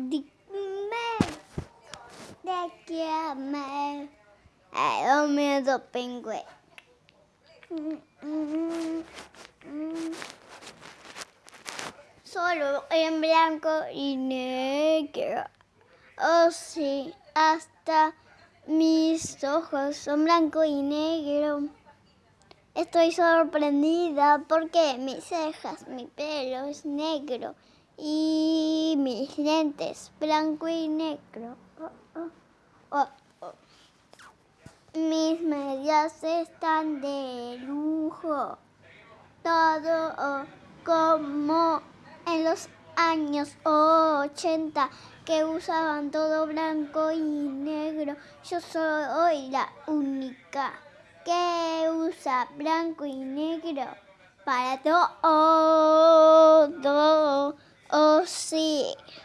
Dime de qué me ha miedo pingüe. Solo en blanco y negro. Oh sí, hasta mis ojos son blanco y negro. Estoy sorprendida porque mis cejas, mi pelo es negro y mis lentes blanco y negro. Oh, oh, oh, mis medias están de lujo. Todo como en los años 80 que usaban todo blanco y negro. Yo soy la única que usa blanco y negro para todo. Oh, sí.